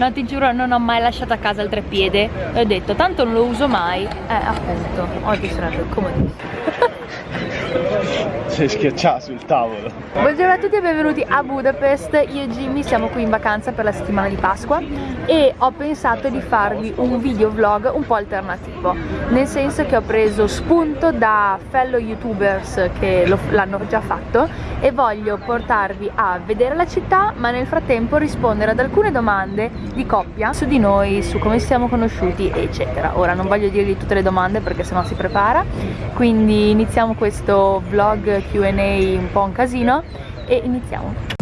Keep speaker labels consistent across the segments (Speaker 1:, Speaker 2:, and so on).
Speaker 1: No, ti giuro, non ho mai lasciato a casa il treppiede. E ho detto, tanto non lo uso mai. Eh, appunto, oggi sarebbe comodissimo.
Speaker 2: Sei schiacciato sul tavolo.
Speaker 1: Buongiorno a tutti e benvenuti a Budapest. Io e Jimmy siamo qui in vacanza per la settimana di Pasqua e ho pensato di farvi un video vlog un po' alternativo. Nel senso che ho preso spunto da fellow youtubers che l'hanno già fatto e voglio portarvi a vedere la città ma nel frattempo rispondere ad alcune domande di coppia su di noi, su come siamo conosciuti eccetera. Ora non voglio dirvi tutte le domande perché sennò si prepara, quindi iniziamo questo vlog Q&A un po' un casino e iniziamo.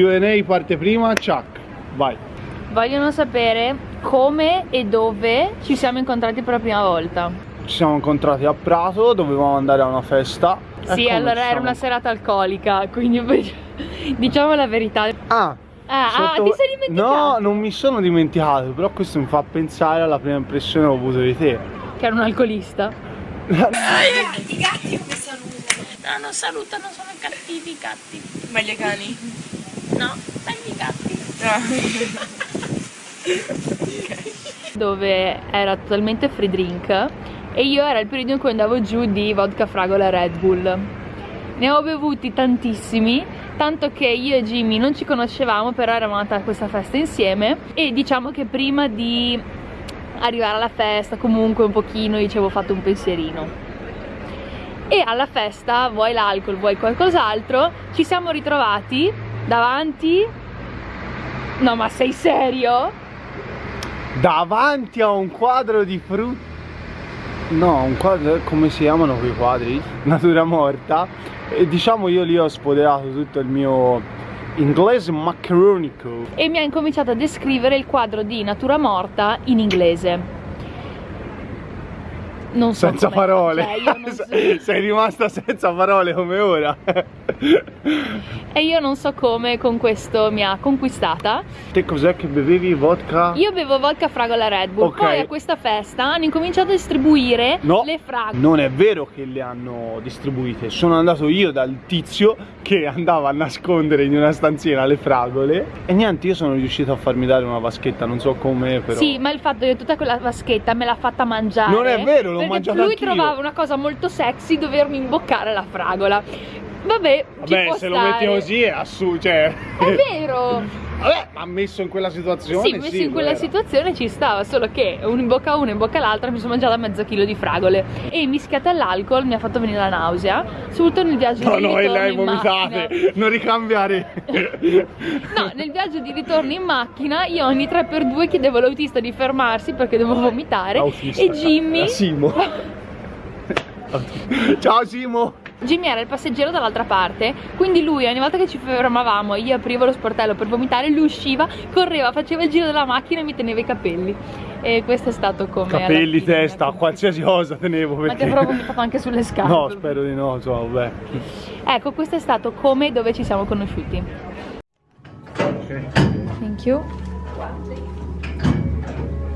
Speaker 2: Q&A parte prima, Chuck, vai.
Speaker 1: Vogliono sapere come e dove ci siamo incontrati per la prima volta.
Speaker 2: Ci siamo incontrati a Prato, dovevamo andare a una festa.
Speaker 1: Sì, allora era una serata alcolica, quindi diciamo la verità.
Speaker 2: Ah,
Speaker 1: Ah, Sotto... ah, ti sei dimenticato?
Speaker 2: No, non mi sono dimenticato, però questo mi fa pensare alla prima impressione che ho avuto di te.
Speaker 1: Che era un alcolista?
Speaker 3: I gatti come salutano? No, non salutano, sono cattivi i gatti.
Speaker 4: Meglio i cani?
Speaker 3: No, meglio i gatti.
Speaker 1: Dove era totalmente free drink e io era il periodo in cui andavo giù di vodka, fragola e Red Bull. Ne ho bevuti tantissimi tanto che io e Jimmy non ci conoscevamo però eravamo andati a questa festa insieme e diciamo che prima di arrivare alla festa comunque un pochino io ci avevo fatto un pensierino e alla festa vuoi l'alcol vuoi qualcos'altro ci siamo ritrovati davanti no ma sei serio?
Speaker 2: davanti a un quadro di frutta no un quadro come si chiamano quei quadri? natura morta e diciamo io lì ho spoderato tutto il mio inglese maccheronico
Speaker 1: e mi ha incominciato a descrivere il quadro di natura morta in inglese non so
Speaker 2: senza parole. cioè, so... sei rimasta senza parole come ora.
Speaker 1: E io non so come con questo mi ha conquistata.
Speaker 2: Te cos'è che bevevi? Vodka?
Speaker 1: io bevo vodka fragola Red Bull. Okay. poi a questa festa hanno incominciato a distribuire
Speaker 2: no,
Speaker 1: le fragole
Speaker 2: non è vero che le hanno distribuite. Sono andato io dal tizio che andava a nascondere in una stanzina le fragole. E niente io sono riuscito a farmi dare una vaschetta non so come però.
Speaker 1: Sì ma il fatto che tutta quella vaschetta me l'ha fatta mangiare.
Speaker 2: Non è vero l'ho mangiata
Speaker 1: lui trovava una cosa molto sexy dovermi imboccare la fragola. Vabbè
Speaker 2: vabbè se
Speaker 1: stare.
Speaker 2: lo metti così è assurdo cioè
Speaker 1: è vero
Speaker 2: Vabbè, ma messo in quella situazione
Speaker 1: Sì, messo sì, in quella situazione ci stava Solo che uno in bocca a uno in bocca all'altra Mi sono mangiata mezzo chilo di fragole. E mischiata all'alcol mi ha fatto venire la nausea Subito nel viaggio
Speaker 2: no,
Speaker 1: di ritorno
Speaker 2: No, no, lei vomitate Non ricambiare.
Speaker 1: No, nel viaggio di ritorno in macchina Io ogni 3x2 chiedevo all'autista di fermarsi Perché dovevo vomitare.
Speaker 2: Autista.
Speaker 1: E Jimmy
Speaker 2: Simo. Ciao Simo
Speaker 1: Jimmy era il passeggero dall'altra parte quindi lui ogni volta che ci fermavamo io aprivo lo sportello per vomitare lui usciva, correva, faceva il giro della macchina e mi teneva i capelli. E questo è stato come
Speaker 2: capelli, testa, qualsiasi cosa tenevo
Speaker 1: perché... ma ti avrò vomitato anche sulle scarpe
Speaker 2: no spero di no, so, vabbè.
Speaker 1: Ecco questo è stato come e dove ci siamo conosciuti.
Speaker 2: Ok
Speaker 1: thank you.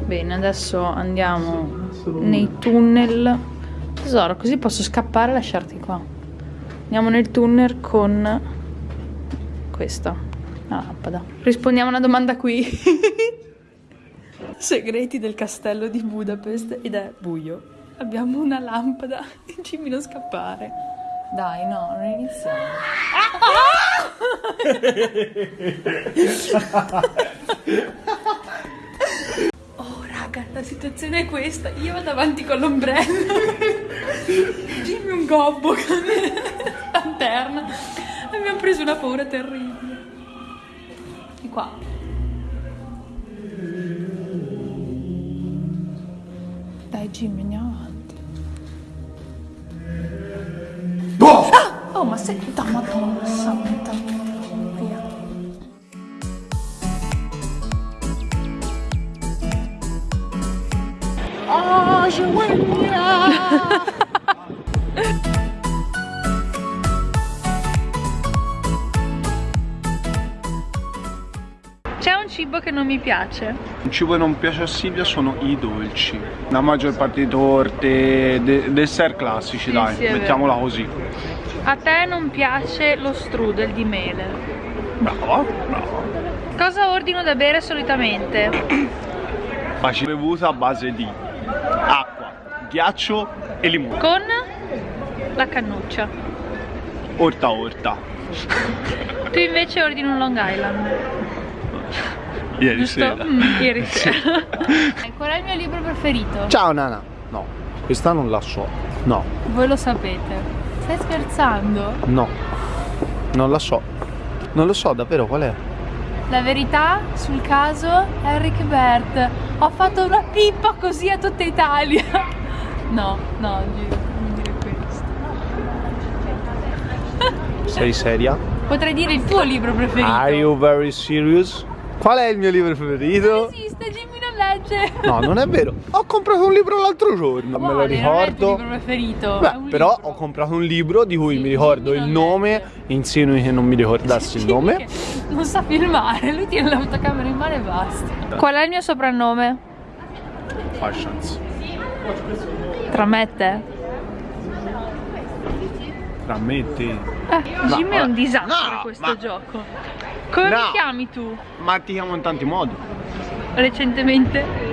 Speaker 1: Bene adesso andiamo nei tunnel. Tesoro così posso scappare e lasciarti qua Andiamo nel tunnel con questa, la lampada. Rispondiamo a una domanda qui. Segreti del castello di Budapest ed è buio. Abbiamo una lampada e Jimmy non scappare. Dai, no, non iniziamo. oh, raga, la situazione è questa. Io vado avanti con l'ombrello. Jimmy un gobbo lanterna. Abbiamo preso una paura terribile. Di qua. Dai Jimmy, andiamo avanti. Oh, ma senta, madonna santa. Via.
Speaker 2: Oh, Gioia!
Speaker 1: C'è cibo che non mi piace.
Speaker 2: Il cibo che non piace a Silvia sono i dolci. La maggior parte di torte, de- dessert classici,
Speaker 1: Sì,
Speaker 2: dai,
Speaker 1: sì,
Speaker 2: mettiamola così.
Speaker 1: A te non piace lo strudel di mele.
Speaker 2: Brava, brava.
Speaker 1: Cosa ordino da bere solitamente?
Speaker 2: Facile bevuta a base di acqua, ghiaccio e limone.
Speaker 1: Con la cannuccia.
Speaker 2: Orta orta.
Speaker 1: Tu invece ordini un Long Island.
Speaker 2: Ieri
Speaker 1: Giusto?
Speaker 2: sera.
Speaker 1: Mm, ieri sera. Qual è il mio libro preferito?
Speaker 2: Ciao Nana. No, questa non la so. No,
Speaker 1: Voi lo sapete. Stai scherzando?
Speaker 2: no. Non la so. Non lo so davvero qual è.
Speaker 1: La verità sul caso Eric Bert. Ho fatto una pippa così a tutta Italia. No, no, Gio, non dire questo.
Speaker 2: Sei seria?
Speaker 1: Potrei dire il tuo libro preferito.
Speaker 2: Are you very serious? Qual è il mio libro
Speaker 1: Non
Speaker 2: preferito?
Speaker 1: esiste, Jimmy non legge.
Speaker 2: No, non è vero. Ho comprato un libro l'altro giorno, me lo
Speaker 1: Quale? Non è il
Speaker 2: ricordo.
Speaker 1: libro preferito.
Speaker 2: Beh, però
Speaker 1: libro.
Speaker 2: ho comprato un libro di cui
Speaker 1: Sì,
Speaker 2: mi ricordo il
Speaker 1: non
Speaker 2: nome,
Speaker 1: legge.
Speaker 2: insinui che non mi ricordassi il nome.
Speaker 1: Non sa filmare, lui tiene l'autocamera in mano e basta. Qual è il mio soprannome?
Speaker 2: Fashions.
Speaker 1: Tra me e te.
Speaker 2: Tra me e te.
Speaker 1: Eh, Jimmy è un disastro
Speaker 2: No,
Speaker 1: questo
Speaker 2: ma-
Speaker 1: gioco. Come
Speaker 2: No.
Speaker 1: mi chiami tu?
Speaker 2: Ma ti chiamo in tanti modi.
Speaker 1: Recentemente?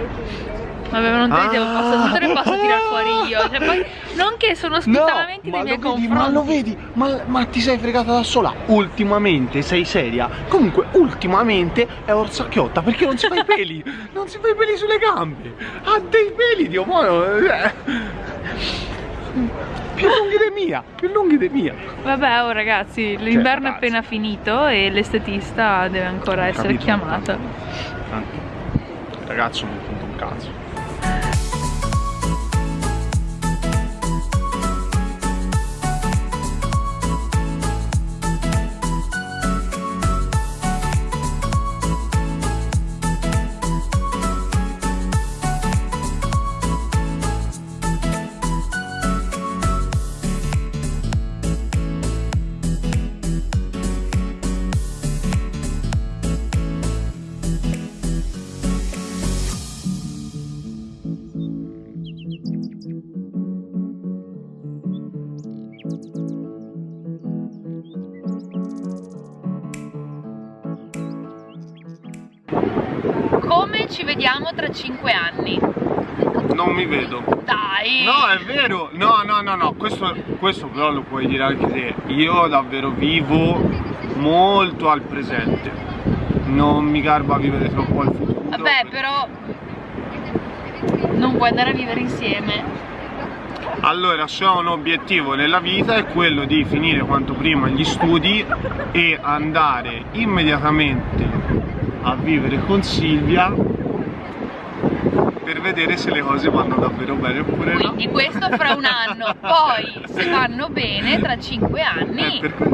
Speaker 1: Vabbè, non te devo
Speaker 2: Ah.
Speaker 1: posso, non te le posso tirare fuori io. Cioè, poi, non che sono ospitamente nei miei confronti.
Speaker 2: ma lo vedi, ma, ma ti sei fregata da sola. Ultimamente sei seria. Comunque, ultimamente è orsacchiotta perché non si fa i peli. non si fa i peli sulle gambe. Ha dei peli, Dio mio. Più lunghi di mia, più lunghi di mia.
Speaker 1: Vabbè, oh ragazzi, l'inverno è
Speaker 2: ragazzi.
Speaker 1: appena finito e l'estetista deve ancora essere
Speaker 2: Capito,
Speaker 1: chiamata.
Speaker 2: Tanto, il ragazzo non conta un cazzo.
Speaker 1: Ci vediamo tra 5 anni?
Speaker 2: Non mi vedo.
Speaker 1: Dai!
Speaker 2: No, è vero. No, no, no, no. Questo, questo però lo puoi dire anche te. Io davvero vivo molto al presente. Non mi garba vivere troppo al futuro.
Speaker 1: Vabbè, però non puoi andare a vivere insieme.
Speaker 2: Allora, se ho un obiettivo nella vita è quello di finire quanto prima gli studi e andare immediatamente a vivere con Silvia per vedere se le cose vanno davvero bene oppure no.
Speaker 1: Quindi questo fra un anno, poi se vanno bene tra 5
Speaker 2: Eh,
Speaker 1: anni,
Speaker 2: per que-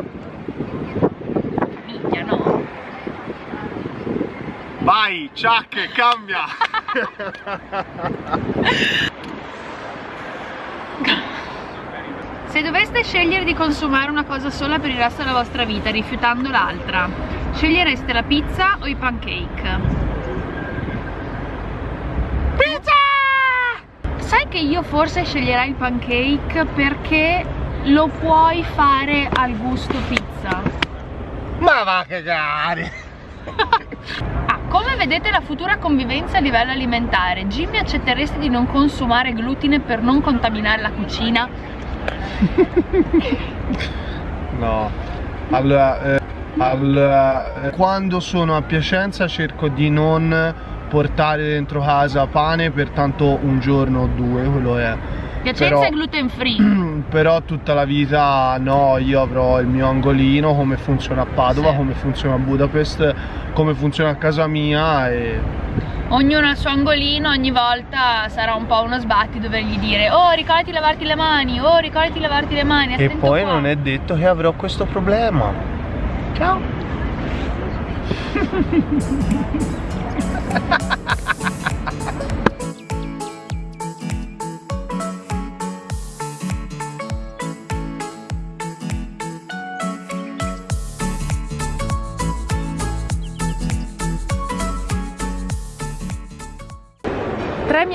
Speaker 1: minchia no?
Speaker 2: Vai, Chuck, cambia!
Speaker 1: Se doveste scegliere di consumare una cosa sola per il resto della vostra vita, rifiutando l'altra, scegliereste la pizza o i pancake? Pizza! Sai che io forse sceglierai il pancake perché lo puoi fare al gusto pizza.
Speaker 2: Ma va a cagare!
Speaker 1: Ah, come vedete la futura convivenza a livello alimentare? Jimmy accetteresti di non consumare glutine per non contaminare la cucina?
Speaker 2: No. Allora, eh, allora, eh, quando sono a Piacenza cerco di non portare dentro casa pane per tanto un giorno o due, quello è.
Speaker 1: Piacenza
Speaker 2: Però-
Speaker 1: è gluten free.
Speaker 2: Però tutta la vita no, io avrò il mio angolino, come funziona a Padova,
Speaker 1: Sì.
Speaker 2: come funziona a Budapest, come funziona a casa mia e
Speaker 1: ognuno al suo angolino, ogni volta sarà un po' uno sbatti dovergli dire Oh ricordati di lavarti le mani, oh ricordati di lavarti le mani
Speaker 2: E poi qua. non è detto che avrò questo problema Ciao
Speaker 1: ha ha ha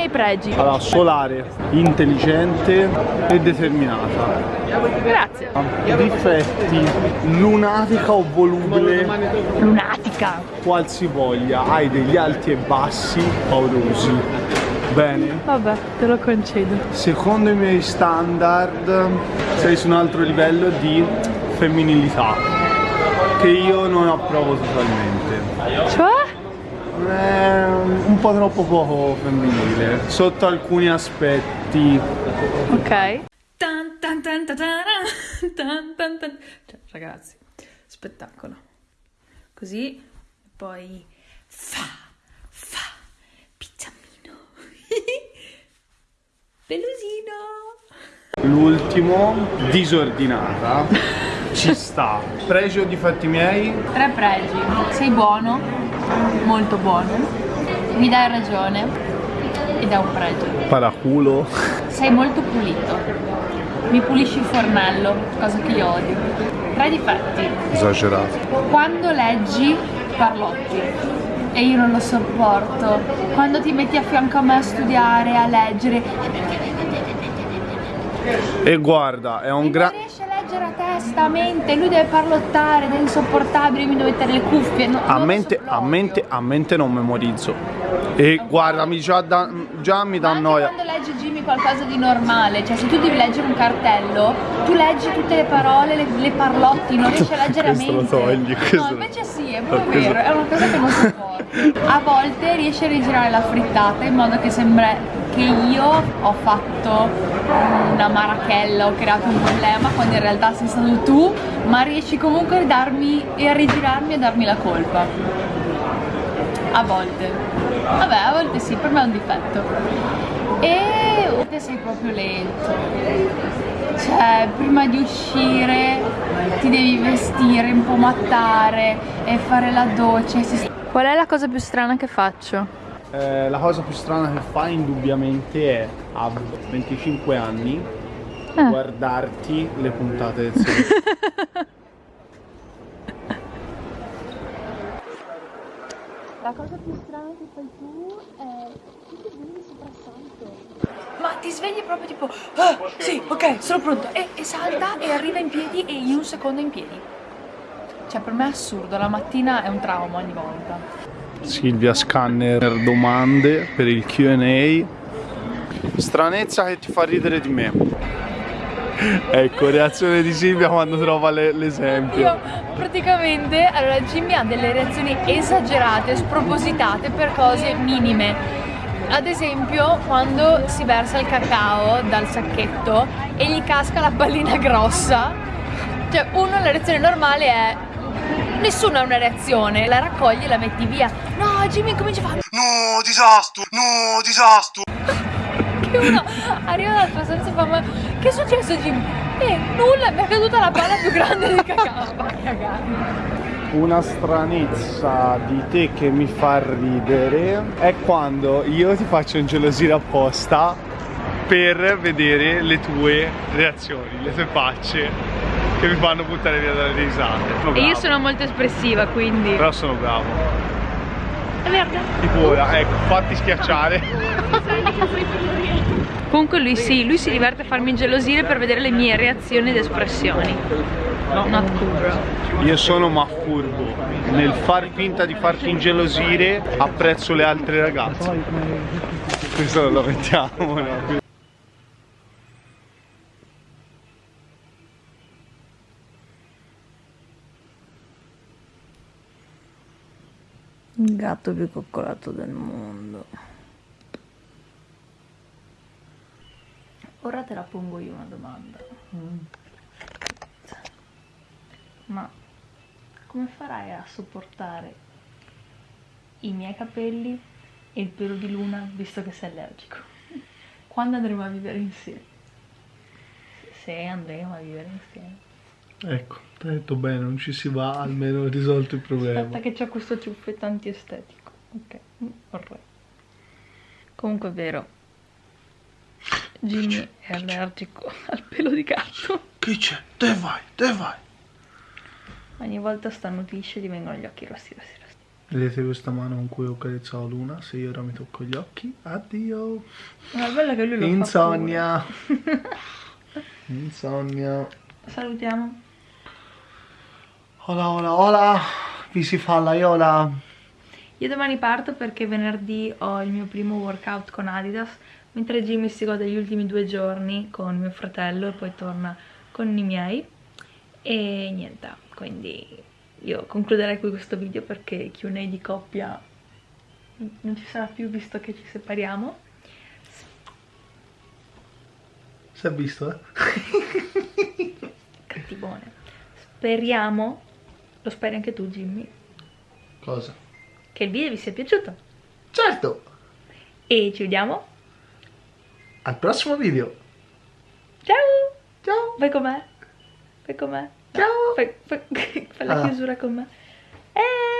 Speaker 1: miei pregi.
Speaker 2: Allora, solare, intelligente e determinata.
Speaker 1: Grazie.
Speaker 2: Difetti, lunatica o volubile.
Speaker 1: Lunatica.
Speaker 2: Qualsivoglia, hai degli alti e bassi paurosi. Bene.
Speaker 1: Vabbè, te lo concedo.
Speaker 2: Secondo i miei standard sei su un altro livello di femminilità che io non approvo totalmente.
Speaker 1: Cioè?
Speaker 2: È un po' troppo poco femminile sotto alcuni aspetti.
Speaker 1: Ok. Tan, tan, tan, cioè, ragazzi, spettacolo. Così, poi fa, fa, pizzamino, pelusino.
Speaker 2: L'ultimo, disordinata, ci sta. Pregi o difetti miei?
Speaker 1: Tre pregi. Sei buono, molto buono. Mi dai ragione ed è un pregio.
Speaker 2: Paraculo.
Speaker 1: Sei molto pulito. Mi pulisci il fornello cosa che io odio. Tre difetti
Speaker 2: esagerato.
Speaker 1: quando leggi parlotti. E io non lo sopporto. Quando ti metti a fianco a me a studiare a leggere.
Speaker 2: E guarda è un grande
Speaker 1: leggere a testa, a mente, lui deve parlottare, è insopportabile, mi devo mettere le cuffie. No,
Speaker 2: a, mente, a, mente, a mente non memorizzo. E okay. guardami, già, da, già mi dà noia.
Speaker 1: quando legge Jimmy qualcosa di normale, cioè se tu devi leggere un cartello, tu leggi tutte le parole, le, le parlotti, non riesci a leggere a mente.
Speaker 2: Lo togli,
Speaker 1: no, invece sì, è proprio vero, è una cosa che non sopporto. A volte riesci a rigirare la frittata in modo che sembra che io ho fatto una marachella, ho creato un problema quando in realtà sei stato tu, ma riesci comunque a darmi e a rigirarmi e a darmi la colpa. A volte. Vabbè, a volte sì, per me è un difetto. E te sei proprio lento. Cioè, prima di uscire ti devi vestire, impomattare e fare la doccia. Qual è la cosa più strana che faccio?
Speaker 2: Eh, la cosa più strana che fa indubbiamente è a 25 anni eh. guardarti le puntate del.
Speaker 1: La cosa più strana che fai tu è che ti svegli soprassalto. Ma ti svegli proprio tipo, ah, sì, ok, sono pronto. E, e salta e arriva in piedi e in un secondo in piedi. Cioè per me è assurdo, la mattina è un trauma ogni volta.
Speaker 2: Silvia Scanner domande per il Q&A stranezza che ti fa ridere di me. Ecco reazione di Silvia quando trova l'esempio.
Speaker 1: Praticamente allora Jimmy ha delle reazioni esagerate spropositate per cose minime. Ad esempio quando si versa il cacao dal sacchetto e gli casca la pallina grossa. Cioè uno la reazione normale è Nessuno ha una reazione, la raccogli e la metti via. No, Jimmy comincia a fare
Speaker 2: No, disastro, no, disastro.
Speaker 1: che uno arriva dalla tua stanza e fa ma che è successo Jimmy? Eh, nulla, mi è caduta la palla più grande di cacao. Va cagare
Speaker 2: una stranezza di te che mi fa ridere è quando io ti faccio ingelosire apposta per vedere le tue reazioni, le tue facce che mi fanno buttare via dalle risate.
Speaker 1: E io sono molto espressiva, quindi...
Speaker 2: Però sono bravo.
Speaker 1: È verde.
Speaker 2: Tipo ora, ecco, fatti schiacciare.
Speaker 1: Comunque lui sì, lui si diverte a farmi ingelosire per vedere le mie reazioni ed espressioni. No. Not cool bro.
Speaker 2: Io sono ma furbo. Nel far finta di farti ingelosire apprezzo le altre ragazze. Questo lo mettiamo, no?
Speaker 1: Il gatto più coccolato del mondo. Ora te la pongo io una domanda. Mm. Ma come farai a sopportare i miei capelli e il pelo di Luna, visto che sei allergico. Quando andremo a vivere insieme? Se andremo a vivere insieme.
Speaker 2: Ecco, ti ho detto bene, non ci si va, almeno risolto il problema.
Speaker 1: Aspetta che c'ho questo ciuffetto antiestetico. Ok, vorrei. Comunque è vero. Jimmy è allergico al pelo di gatto.
Speaker 2: Che c'è? Dove vai? Dove vai?
Speaker 1: Ogni volta starnutisce e gli vengono gli occhi rossi, rossi, rossi.
Speaker 2: Vedete questa mano con cui ho carezzato Luna? Se io ora mi tocco gli occhi, addio.
Speaker 1: Ma è bello che lui lo
Speaker 2: Insonnia. Insonnia.
Speaker 1: Salutiamo.
Speaker 2: Hola, hola, hola. Vi si fa la iola.
Speaker 1: Io domani parto perché venerdì ho il mio primo workout con Adidas, mentre Jimmy si gode gli ultimi due giorni con mio fratello e poi torna con i miei. E niente, quindi io concluderei qui questo video perché Q&A di coppia non ci sarà più visto che ci separiamo.
Speaker 2: Si è visto, eh?
Speaker 1: Cattivone. Speriamo, lo speri anche tu Jimmy,
Speaker 2: Cosa?
Speaker 1: che il video vi sia piaciuto.
Speaker 2: Certo!
Speaker 1: E ci vediamo.
Speaker 2: Al prossimo video.
Speaker 1: Ciao!
Speaker 2: Ciao!
Speaker 1: Vai con me. Fai con me.
Speaker 2: Ciao.
Speaker 1: Fai, fai- fai la
Speaker 2: Ah.
Speaker 1: chiusura con me. Eh!